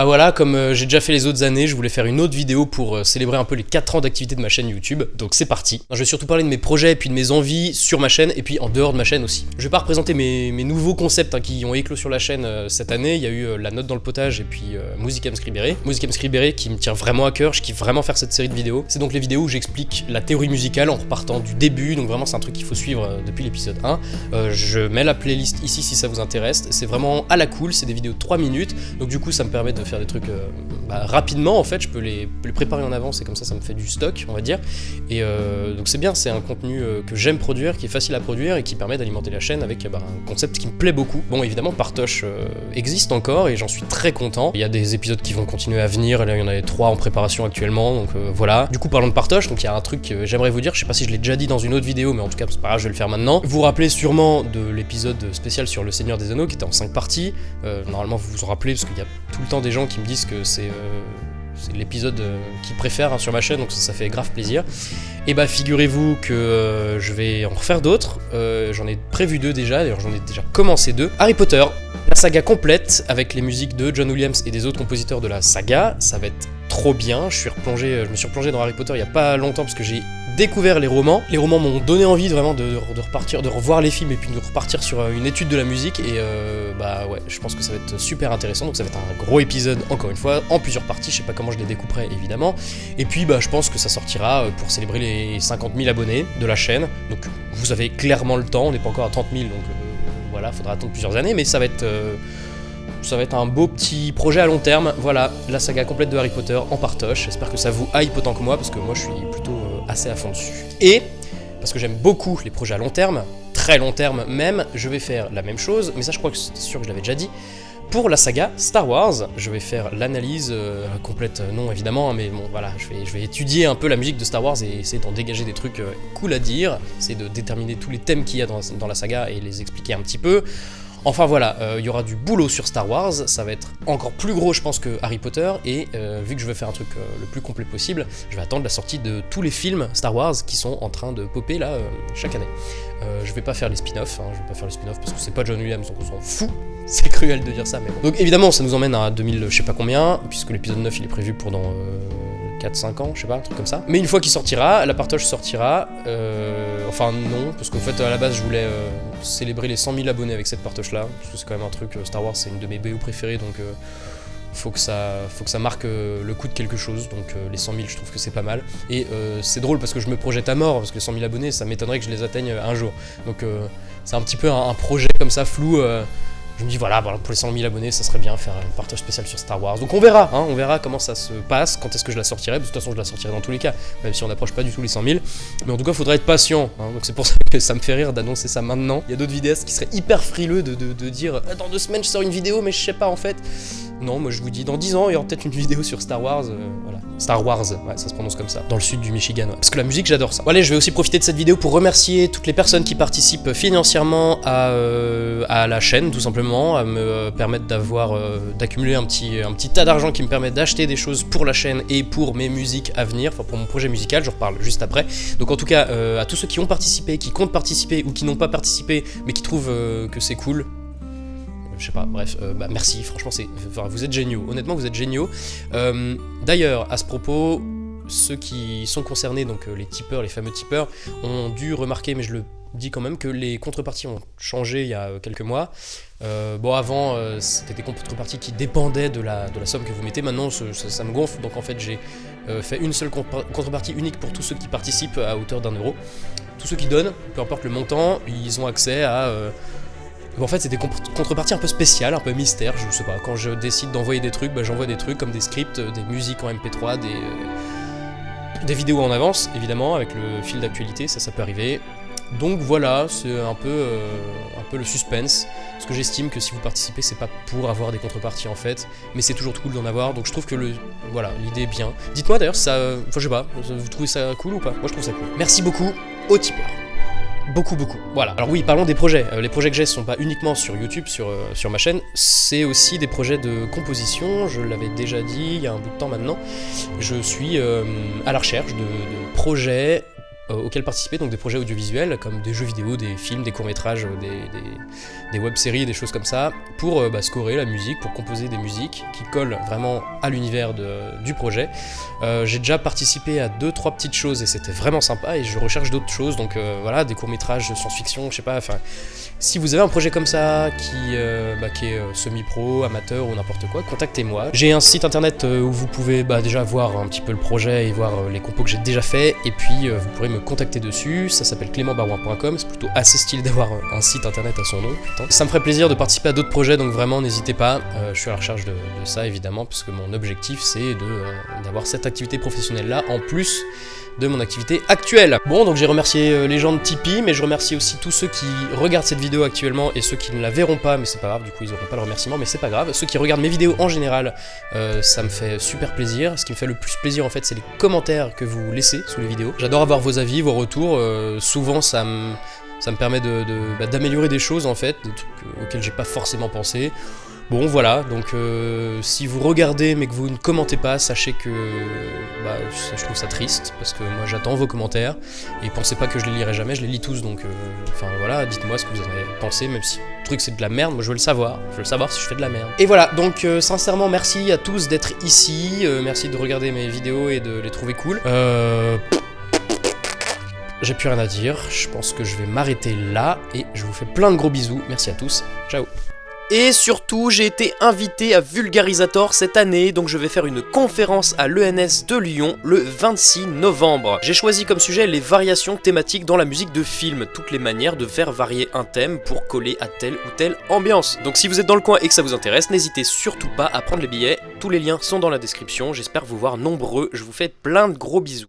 Bah voilà, comme euh, j'ai déjà fait les autres années, je voulais faire une autre vidéo pour euh, célébrer un peu les 4 ans d'activité de ma chaîne YouTube, donc c'est parti. Je vais surtout parler de mes projets et puis de mes envies sur ma chaîne et puis en dehors de ma chaîne aussi. Je vais pas représenter mes, nouveaux concepts hein, qui ont éclos sur la chaîne euh, cette année, il y a eu La Note dans le Potage et puis Musicam Scribere. Musicam Scribere qui me tient vraiment à cœur, je kiffe vraiment faire cette série de vidéos. C'est donc les vidéos où j'explique la théorie musicale en repartant du début, donc vraiment c'est un truc qu'il faut suivre depuis l'épisode 1. je mets la playlist ici si ça vous intéresse, c'est vraiment à la cool, c'est des vidéos de 3 minutes, donc du coup ça me permet de faire des trucs bah, rapidement en fait, je peux les, préparer en avance et comme ça ça me fait du stock on va dire. Et euh, donc c'est bien, c'est un contenu euh, que j'aime produire, qui est facile à produire et qui permet d'alimenter la chaîne avec bah, un concept qui me plaît beaucoup. Bon évidemment Partoche euh, existe encore et j'en suis très content. Il y a des épisodes qui vont continuer à venir, là il y en a trois en préparation actuellement, donc voilà. Du coup parlons de Partoche, donc il y a un truc que j'aimerais vous dire, je sais pas si je l'ai déjà dit dans une autre vidéo, mais en tout cas c'est pas grave, je vais le faire maintenant. Vous vous rappelez sûrement de l'épisode spécial sur le Seigneur des Anneaux qui était en 5 parties. normalement vous vous en rappelez parce qu'il y a tout le temps des gens qui me disent que c'est c'est l'épisode euh, qu'ils préfèrent hein, sur ma chaîne, donc ça, fait grave plaisir. Et bah figurez-vous que euh, je vais en refaire d'autres, euh, j'en ai prévu deux déjà, d'ailleurs j'en ai déjà commencé deux. Harry Potter, la saga complète avec les musiques de John Williams et des autres compositeurs de la saga, ça va être trop bien, replongé, je me suis replongé dans Harry Potter il y a pas longtemps parce que j'ai découvert les romans. Les romans m'ont donné envie vraiment de, repartir, de revoir les films et puis de repartir sur euh, une étude de la musique. Et euh, bah ouais, je pense que ça va être super intéressant. Donc ça va être un gros épisode, encore une fois, en plusieurs parties. Je sais pas comment je les découperai évidemment. Et puis bah je pense que ça sortira euh, pour célébrer les 50 000 abonnés de la chaîne. Donc vous avez clairement le temps, on n'est pas encore à 30 000, donc voilà, faudra attendre plusieurs années, mais ça va être ça va être un beau petit projet à long terme. Voilà, la saga complète de Harry Potter en partoche. J'espère que ça vous hype autant que moi, parce que moi je suis plutôt assez à fond dessus. Et, parce que j'aime beaucoup les projets à long terme, très long terme même, je vais faire la même chose, mais ça je crois que c'est sûr que je l'avais déjà dit, pour la saga Star Wars, je vais faire l'analyse euh, complète, euh, non évidemment, hein, mais bon voilà, je vais, étudier un peu la musique de Star Wars et essayer d'en dégager des trucs euh, cool à dire, essayer de déterminer tous les thèmes qu'il y a dans, la saga et les expliquer un petit peu. Enfin voilà, euh, il y aura du boulot sur Star Wars, ça va être encore plus gros je pense que Harry Potter, et euh, vu que je veux faire un truc euh, le plus complet possible, je vais attendre la sortie de tous les films Star Wars qui sont en train de popper là chaque année. je vais pas faire les spin-offs, hein, je vais pas faire les spin-offs parce que c'est pas John Williams donc on s'en fout, c'est cruel de dire ça mais bon. Donc évidemment ça nous emmène à 2000 je sais pas combien, puisque l'épisode 9 il est prévu pour dans 4-5 ans, je sais pas, un truc comme ça. Mais une fois qu'il sortira, la partage sortira. Euh, enfin, non, parce qu'en fait, à la base, je voulais euh, célébrer les 100 000 abonnés avec cette partage là. Parce que c'est quand même un truc, euh, Star Wars, c'est une de mes BO préférées, donc faut que ça, faut que ça marque le coup de quelque chose. Donc les 100 000, je trouve que c'est pas mal. Et c'est drôle parce que je me projette à mort, parce que les 100 000 abonnés, ça m'étonnerait que je les atteigne un jour. Donc c'est un petit peu un projet comme ça flou je me dis voilà, pour les 100 000 abonnés, ça serait bien faire un partage spécial sur Star Wars. Donc on verra, hein, on verra comment ça se passe, quand est-ce que je la sortirai. De toute façon, je la sortirai dans tous les cas, même si on n'approche pas du tout les 100 000. Mais en tout cas, faudra être patient. Hein. donc c'est pour ça que ça me fait rire d'annoncer ça maintenant. Il y a d'autres vidéastes qui seraient hyper frileux de, de dire dans deux semaines je sors une vidéo, mais je sais pas en fait. Non, moi je vous dis, dans 10 ans, il y aura peut-être une vidéo sur Star Wars. Euh. Star Wars, ça se prononce comme ça. Dans le sud du Michigan. Parce que la musique, j'adore ça. Bon, je vais aussi profiter de cette vidéo pour remercier toutes les personnes qui participent financièrement à, euh, la chaîne, tout simplement, à me permettre d'avoir, euh, d'accumuler un petit, un petit tas d'argent qui me permet d'acheter des choses pour la chaîne et pour mes musiques à venir, enfin pour mon projet musical, je reparle juste après. Donc en tout cas, à tous ceux qui ont participé, qui comptent participer ou qui n'ont pas participé, mais qui trouvent que c'est cool, je sais pas, bref, euh, bah, merci, franchement, c'est, vous êtes géniaux, honnêtement, vous êtes géniaux. Euh, d'ailleurs, à ce propos, ceux qui sont concernés, donc euh, les tipeurs, les fameux tipeurs, ont dû remarquer, mais je le dis quand même, que les contreparties ont changé il y a quelques mois. bon, avant, c'était des contreparties qui dépendaient de la, de la somme que vous mettez, maintenant ça, me gonfle, donc en fait j'ai fait une seule contrepartie unique pour tous ceux qui participent à hauteur d'un euro. Tous ceux qui donnent, peu importe le montant, ils ont accès à en fait, c'est des contreparties un peu spéciales, un peu mystères, je sais pas. Quand je décide d'envoyer des trucs, bah, j'envoie des trucs comme des scripts, euh, des musiques en MP3, des, euh, des vidéos en avance, évidemment, avec le fil d'actualité, ça, ça peut arriver. Donc voilà, c'est un peu, euh, un peu le suspense, parce que j'estime que si vous participez, c'est pas pour avoir des contreparties en fait, mais c'est toujours cool d'en avoir, donc je trouve que l'idée est bien. Dites-moi d'ailleurs ça, enfin je sais pas, vous trouvez ça cool ou pas? Moi je trouve ça cool. Merci beaucoup aux tipeurs. Beaucoup, beaucoup. Voilà. Alors oui, parlons des projets. Euh, les projets que j'ai sont pas uniquement sur YouTube, sur, euh, sur ma chaîne, c'est aussi des projets de composition. Je l'avais déjà dit il y a un bout de temps maintenant. Je suis euh, à la recherche de, projets auxquels participer, donc des projets audiovisuels comme des jeux vidéo, des films, des courts-métrages, des, des, des web-séries, des choses comme ça, pour bah, scorer la musique, pour composer des musiques qui collent vraiment à l'univers du projet. J'ai déjà participé à deux trois petites choses et c'était vraiment sympa et je recherche d'autres choses, donc voilà, des courts-métrages science-fiction, je sais pas, enfin, si vous avez un projet comme ça qui, bah, qui est semi-pro, amateur ou n'importe quoi, contactez-moi. J'ai un site internet où vous pouvez bah, déjà voir un petit peu le projet et voir les compos que j'ai déjà fait et puis vous pourrez me contacter dessus, ça s'appelle clémentbarouin.com, c'est plutôt assez stylé d'avoir un site internet à son nom. Ça me ferait plaisir de participer à d'autres projets, donc vraiment n'hésitez pas, euh, je suis à la recherche de, ça évidemment, parce que mon objectif c'est euh, d'avoir cette activité professionnelle là, en plus de mon activité actuelle. Bon, donc j'ai remercié euh, les gens de Tipeee, mais je remercie aussi tous ceux qui regardent cette vidéo actuellement et ceux qui ne la verront pas, mais c'est pas grave, du coup ils auront pas le remerciement, mais c'est pas grave. Ceux qui regardent mes vidéos en général, ça me fait super plaisir. Ce qui me fait le plus plaisir en fait, c'est les commentaires que vous laissez sous les vidéos. J'adore avoir vos avis, vos retours, souvent ça me ça me permet bah, d'améliorer de, des choses en fait, des trucs euh, auxquels j'ai pas forcément pensé. Bon voilà, donc euh, si vous regardez mais que vous ne commentez pas, sachez que bah, je trouve ça triste, parce que moi j'attends vos commentaires, et pensez pas que je les lirai jamais, je les lis tous, donc euh, enfin voilà, dites-moi ce que vous en avez pensé, même si le truc c'est de la merde, moi je veux le savoir, je veux le savoir si je fais de la merde. Et voilà, donc sincèrement merci à tous d'être ici, merci de regarder mes vidéos et de les trouver cool. Euh... J'ai plus rien à dire, je pense que je vais m'arrêter là et je vous fais plein de gros bisous. Merci à tous, ciao et surtout, j'ai été invité à Vulgarisator cette année, donc je vais faire une conférence à l'ENS de Lyon le 26 novembre. J'ai choisi comme sujet les variations thématiques dans la musique de film, toutes les manières de faire varier un thème pour coller à telle ou telle ambiance. Donc si vous êtes dans le coin et que ça vous intéresse, n'hésitez surtout pas à prendre les billets, tous les liens sont dans la description, j'espère vous voir nombreux, je vous fais plein de gros bisous.